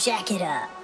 Jack it up.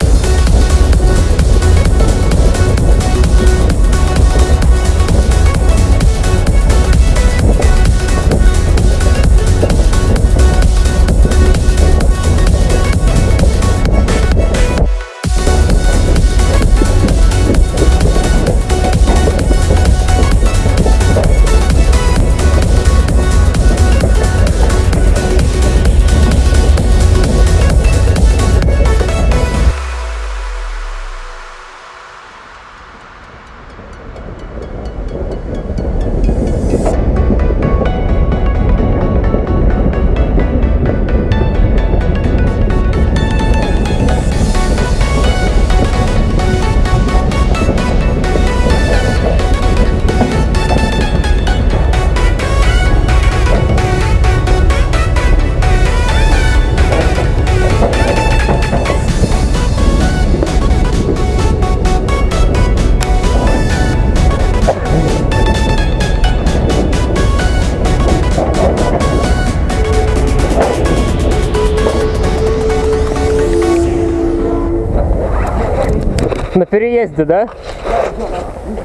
На переезде, да?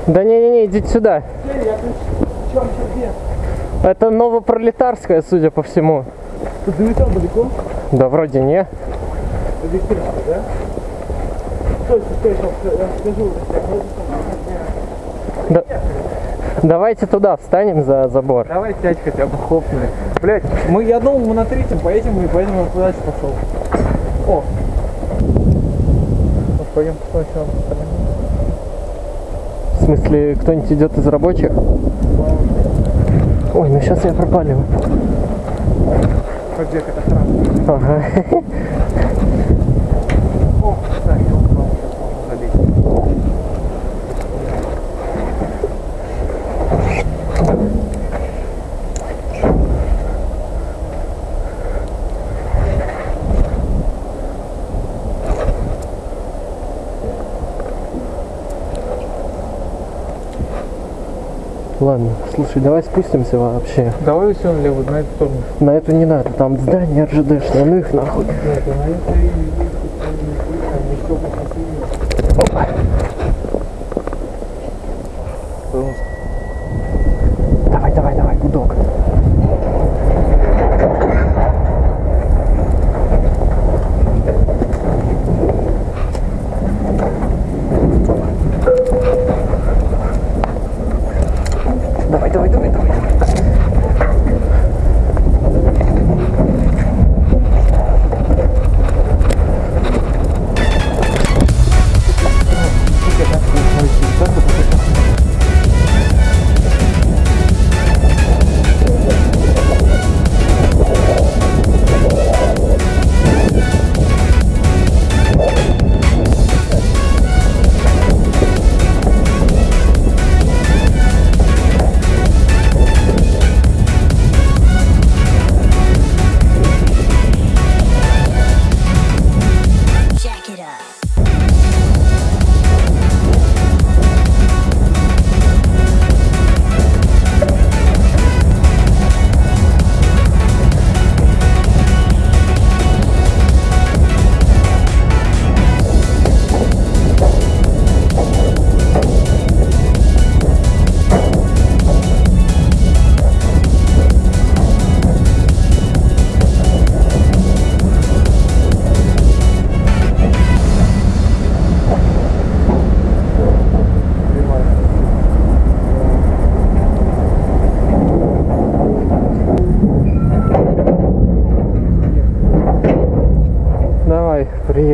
Да не-не-не, идите сюда. Это Новопролетарская, судя по всему. Ты долетел далеко? Да вроде не. Да? Стой, стой, стой, я скажу. Да- Давайте туда встанем за забор. Давай сядь хотя бы хлопнули. Блять, мы, я думал, мы на третьем поедем, и поэтому я куда-то пошел. О! Пойдем сначала. В смысле, кто-нибудь идет из рабочих? Ой, ну сейчас я это сразу. Ага. О, да, я упал, сейчас можно залезть. Ладно, слушай, давай спустимся вообще. Давай все налево, на эту сторону. На эту не надо, там здание РЖДшное, ну их нахуй. Нет, на это и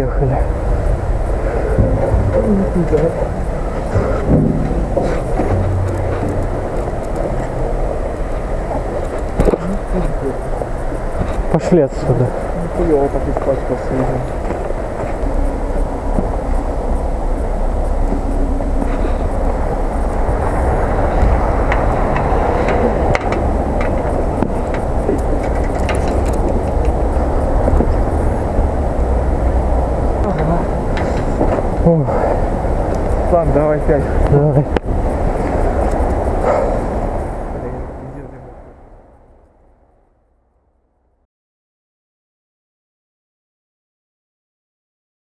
приехали. Пошли отсюда. Хуёво так испачкался Ладно, давай пять. давай.